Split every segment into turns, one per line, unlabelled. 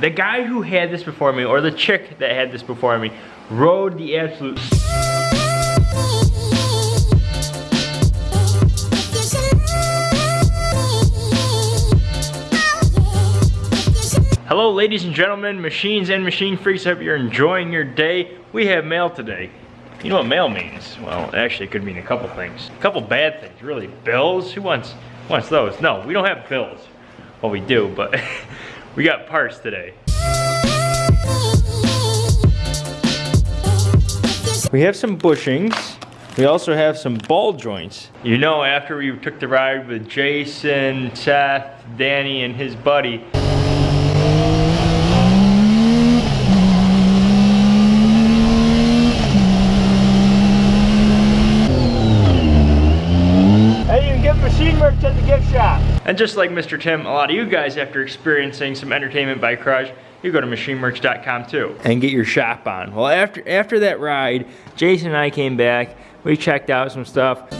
The guy who had this before me, or the chick that had this before me, rode the absolute Hello ladies and gentlemen, machines and machine freaks, I hope you're enjoying your day. We have mail today. You know what mail means? Well, actually it could mean a couple things. A couple bad things, really. Bills? Who wants, wants those? No, we don't have bills. Well, we do, but we got parts today. We have some bushings. We also have some ball joints. You know, after we took the ride with Jason, Seth, Danny, and his buddy, And just like Mr. Tim, a lot of you guys, after experiencing some entertainment by Crush, you go to machinemerch.com too and get your shop on. Well, after after that ride, Jason and I came back. We checked out some stuff.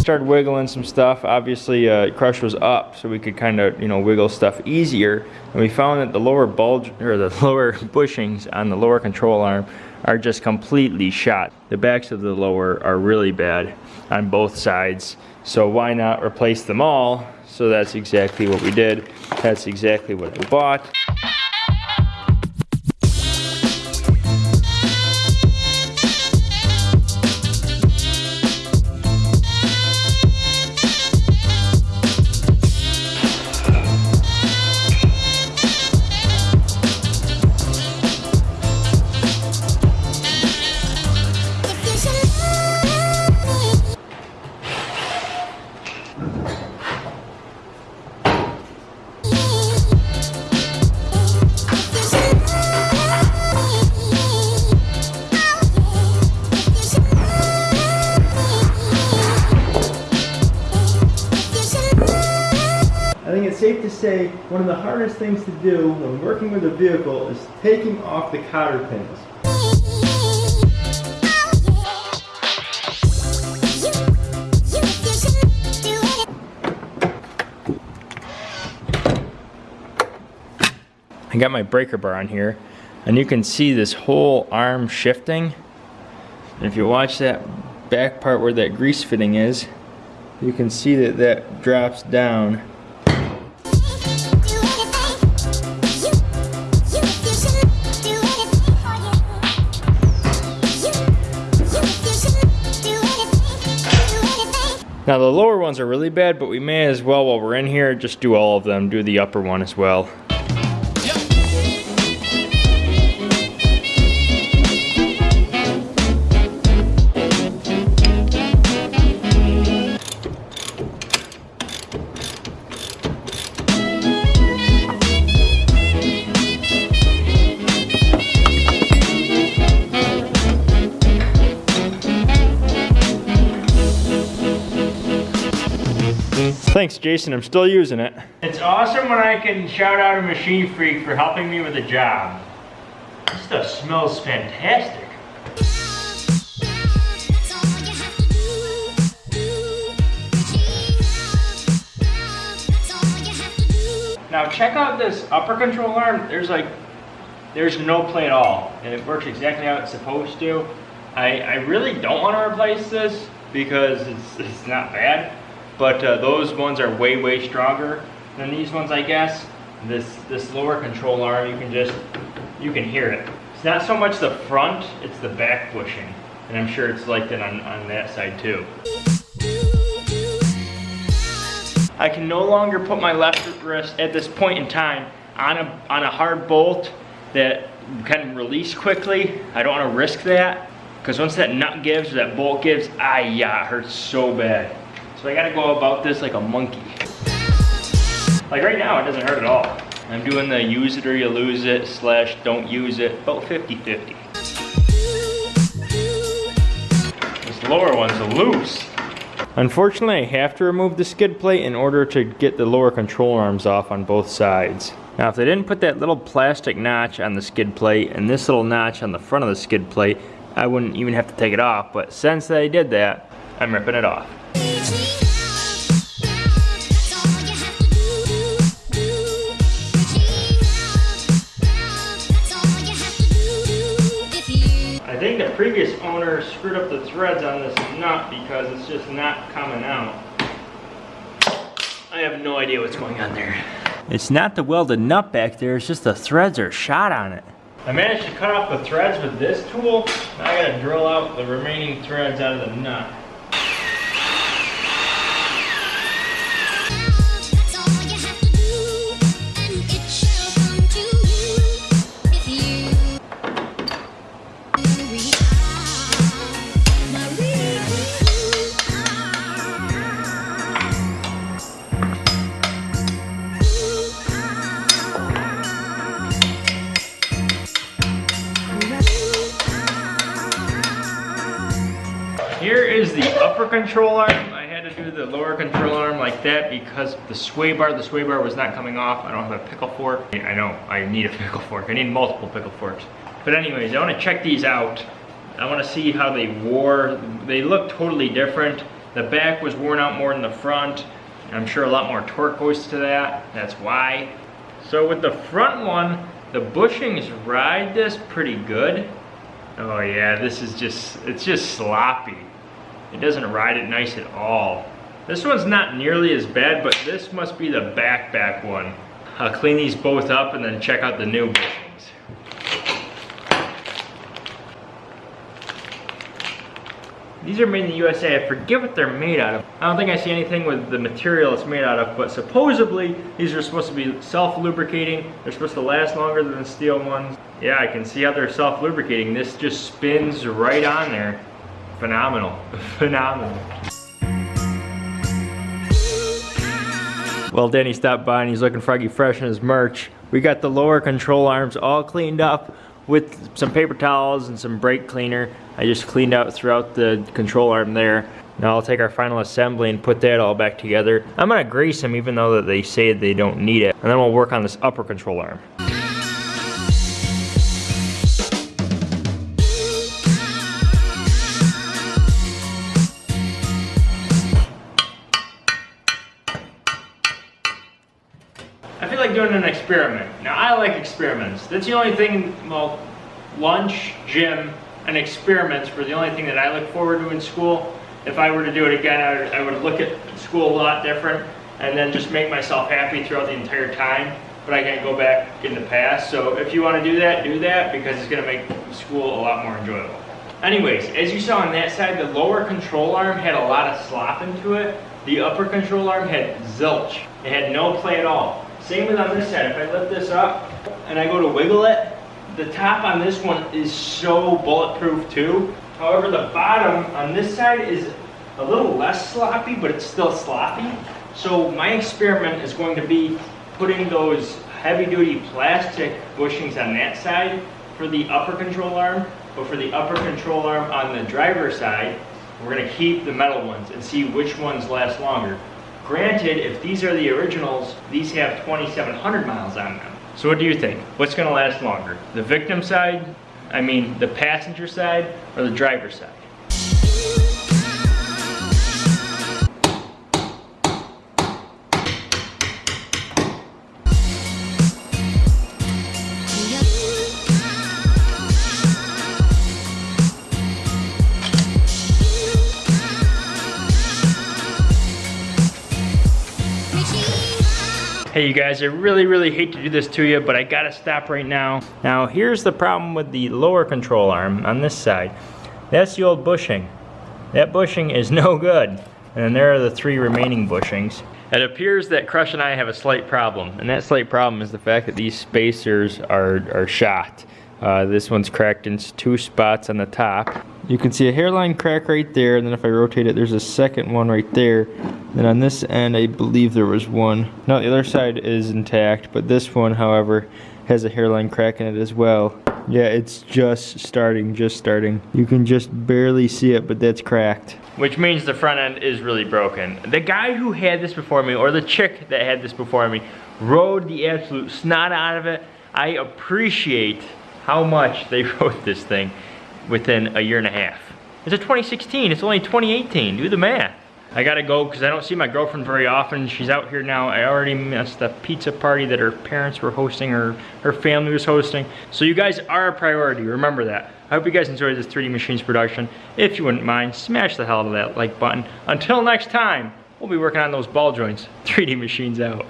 Started wiggling some stuff. Obviously, uh, Crush was up, so we could kind of, you know, wiggle stuff easier. And we found that the lower bulge, or the lower bushings on the lower control arm are just completely shot. The backs of the lower are really bad on both sides. So why not replace them all? So that's exactly what we did. That's exactly what I bought. Safe to say one of the hardest things to do when working with a vehicle is taking off the cotter pins. I got my breaker bar on here and you can see this whole arm shifting. And if you watch that back part where that grease fitting is, you can see that that drops down Now the lower ones are really bad, but we may as well, while we're in here, just do all of them, do the upper one as well. Thanks, Jason. I'm still using it. It's awesome when I can shout out a machine freak for helping me with a job. This stuff smells fantastic. Now check out this upper control arm. There's like, there's no play at all. And it works exactly how it's supposed to. I, I really don't want to replace this because it's, it's not bad but uh, those ones are way, way stronger than these ones, I guess. This, this lower control arm, you can just, you can hear it. It's not so much the front, it's the back bushing. And I'm sure it's like that on, on that side too. I can no longer put my left wrist at this point in time on a, on a hard bolt that can release quickly. I don't want to risk that because once that nut gives, or that bolt gives, ah yeah, it hurts so bad. So I gotta go about this like a monkey. Like right now, it doesn't hurt at all. I'm doing the use it or you lose it slash don't use it, about 50-50. This lower one's loose. Unfortunately, I have to remove the skid plate in order to get the lower control arms off on both sides. Now, if they didn't put that little plastic notch on the skid plate and this little notch on the front of the skid plate, I wouldn't even have to take it off. But since they did that, I'm ripping it off. I think the previous owner screwed up the threads on this nut because it's just not coming out. I have no idea what's going on there. It's not the welded nut back there, it's just the threads are shot on it. I managed to cut off the threads with this tool. Now I gotta drill out the remaining threads out of the nut. Here is the upper control arm. I had to do the lower control arm like that because the sway bar, the sway bar was not coming off. I don't have a pickle fork. I know, I need a pickle fork. I need multiple pickle forks. But anyways, I wanna check these out. I wanna see how they wore. They look totally different. The back was worn out more than the front. I'm sure a lot more torque goes to that. That's why. So with the front one, the bushings ride this pretty good. Oh yeah, this is just, it's just sloppy. It doesn't ride it nice at all. This one's not nearly as bad, but this must be the back back one. I'll clean these both up and then check out the new bushings. These are made in the USA. I forget what they're made out of. I don't think I see anything with the material it's made out of, but supposedly these are supposed to be self-lubricating. They're supposed to last longer than the steel ones. Yeah, I can see how they're self-lubricating. This just spins right on there. Phenomenal, phenomenal. Well, Danny stopped by and he's looking froggy fresh in his merch. We got the lower control arms all cleaned up with some paper towels and some brake cleaner. I just cleaned out throughout the control arm there. Now I'll take our final assembly and put that all back together. I'm gonna grease them even though that they say they don't need it. And then we'll work on this upper control arm. Like doing an experiment. Now, I like experiments. That's the only thing, well, lunch, gym, and experiments were the only thing that I look forward to in school. If I were to do it again, I would, I would look at school a lot different and then just make myself happy throughout the entire time. But I can't go back in the past. So if you want to do that, do that because it's going to make school a lot more enjoyable. Anyways, as you saw on that side, the lower control arm had a lot of slop into it. The upper control arm had zilch. It had no play at all. Same with on this side. If I lift this up and I go to wiggle it, the top on this one is so bulletproof too. However, the bottom on this side is a little less sloppy, but it's still sloppy. So my experiment is going to be putting those heavy duty plastic bushings on that side for the upper control arm, but for the upper control arm on the driver's side, we're gonna keep the metal ones and see which ones last longer. Granted, if these are the originals, these have 2,700 miles on them. So what do you think? What's gonna last longer? The victim side, I mean the passenger side, or the driver's side? Hey you guys, I really, really hate to do this to you, but I gotta stop right now. Now here's the problem with the lower control arm on this side. That's the old bushing. That bushing is no good. And there are the three remaining bushings. It appears that Crush and I have a slight problem, and that slight problem is the fact that these spacers are, are shot. Uh, this one's cracked in two spots on the top. You can see a hairline crack right there, and then if I rotate it, there's a second one right there. Then on this end, I believe there was one. No, the other side is intact, but this one, however, has a hairline crack in it as well. Yeah, it's just starting, just starting. You can just barely see it, but that's cracked. Which means the front end is really broken. The guy who had this before me, or the chick that had this before me, rode the absolute snot out of it. I appreciate how much they rode this thing within a year and a half. It's a 2016, it's only 2018, do the math. I gotta go because I don't see my girlfriend very often. She's out here now. I already missed the pizza party that her parents were hosting or her family was hosting. So you guys are a priority, remember that. I hope you guys enjoyed this 3D Machines production. If you wouldn't mind, smash the hell out of that like button. Until next time, we'll be working on those ball joints. 3D Machines out.